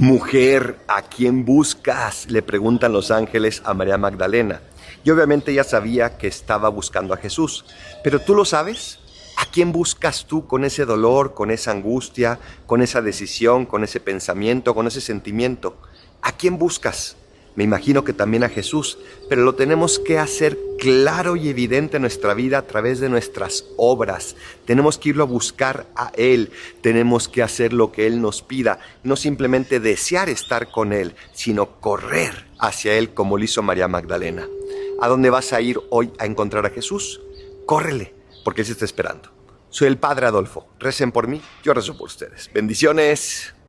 Mujer, ¿a quién buscas? Le preguntan los ángeles a María Magdalena. Y obviamente ella sabía que estaba buscando a Jesús. Pero tú lo sabes. ¿A quién buscas tú con ese dolor, con esa angustia, con esa decisión, con ese pensamiento, con ese sentimiento? ¿A quién buscas? Me imagino que también a Jesús, pero lo tenemos que hacer claro y evidente en nuestra vida a través de nuestras obras. Tenemos que irlo a buscar a Él, tenemos que hacer lo que Él nos pida, no simplemente desear estar con Él, sino correr hacia Él como lo hizo María Magdalena. ¿A dónde vas a ir hoy a encontrar a Jesús? Córrele, porque Él se está esperando. Soy el Padre Adolfo. Recen por mí, yo rezo por ustedes. Bendiciones.